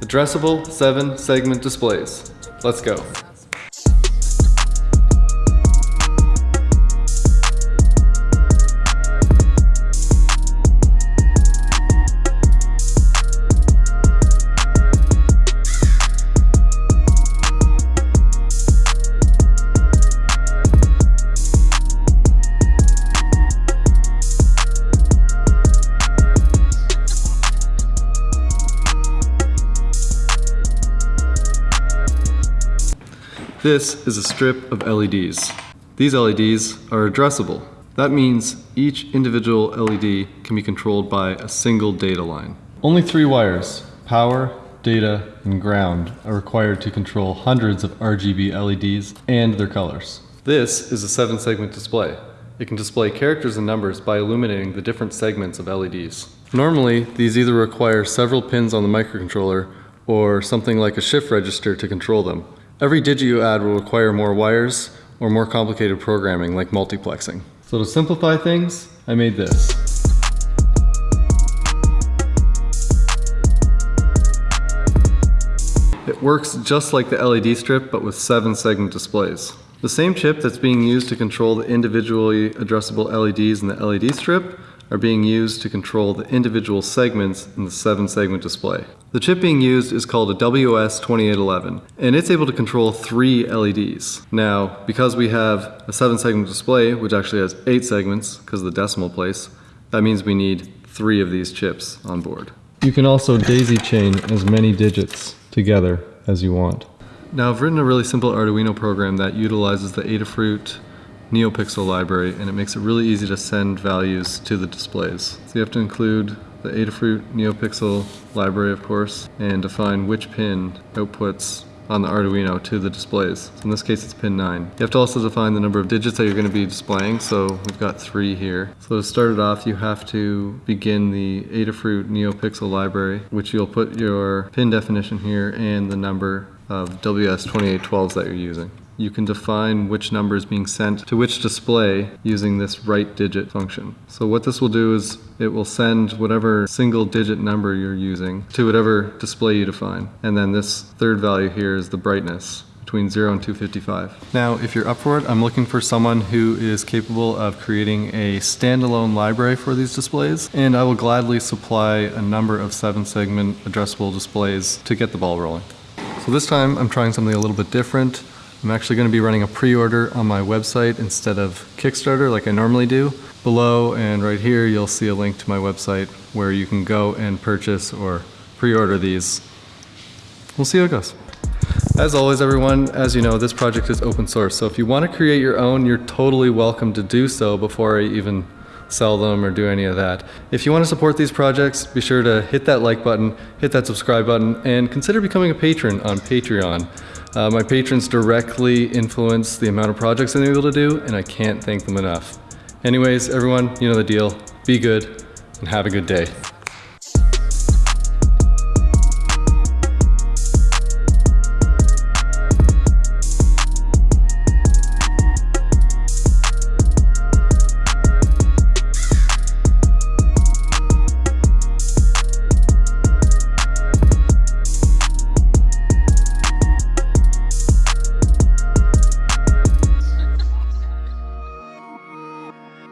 Addressable 7 segment displays. Let's go. This is a strip of LEDs. These LEDs are addressable. That means each individual LED can be controlled by a single data line. Only three wires, power, data, and ground, are required to control hundreds of RGB LEDs and their colors. This is a seven segment display. It can display characters and numbers by illuminating the different segments of LEDs. Normally, these either require several pins on the microcontroller or something like a shift register to control them. Every digit you uh, add will require more wires or more complicated programming like multiplexing. So to simplify things, I made this. It works just like the LED strip, but with seven segment displays. The same chip that's being used to control the individually addressable LEDs in the LED strip are being used to control the individual segments in the seven segment display. The chip being used is called a WS2811 and it's able to control three LEDs. Now, because we have a seven segment display, which actually has eight segments because of the decimal place, that means we need three of these chips on board. You can also daisy chain as many digits together as you want. Now I've written a really simple Arduino program that utilizes the Adafruit NeoPixel library and it makes it really easy to send values to the displays. So you have to include the Adafruit NeoPixel library of course and define which pin outputs on the Arduino to the displays. So in this case it's pin 9. You have to also define the number of digits that you're going to be displaying so we've got 3 here. So to start it off you have to begin the Adafruit NeoPixel library which you'll put your pin definition here and the number of WS2812s that you're using you can define which number is being sent to which display using this write digit function. So what this will do is it will send whatever single digit number you're using to whatever display you define. And then this third value here is the brightness between 0 and 255. Now, if you're up for it, I'm looking for someone who is capable of creating a standalone library for these displays, and I will gladly supply a number of seven segment addressable displays to get the ball rolling. So this time I'm trying something a little bit different. I'm actually going to be running a pre-order on my website instead of Kickstarter like I normally do. Below and right here you'll see a link to my website where you can go and purchase or pre-order these. We'll see how it goes. As always everyone, as you know, this project is open source, so if you want to create your own, you're totally welcome to do so before I even sell them or do any of that. If you want to support these projects, be sure to hit that like button, hit that subscribe button, and consider becoming a patron on Patreon. Uh, my patrons directly influence the amount of projects I'm able to do, and I can't thank them enough. Anyways, everyone, you know the deal. Be good, and have a good day.